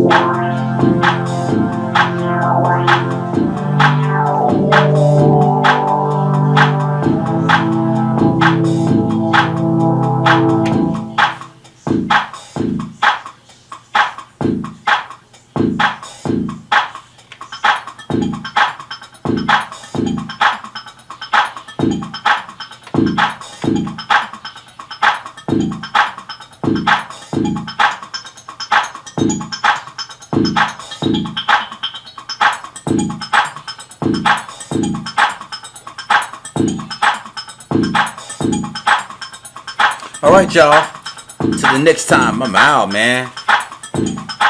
Wow. Alright, y'all. Till the next time, I'm out, man.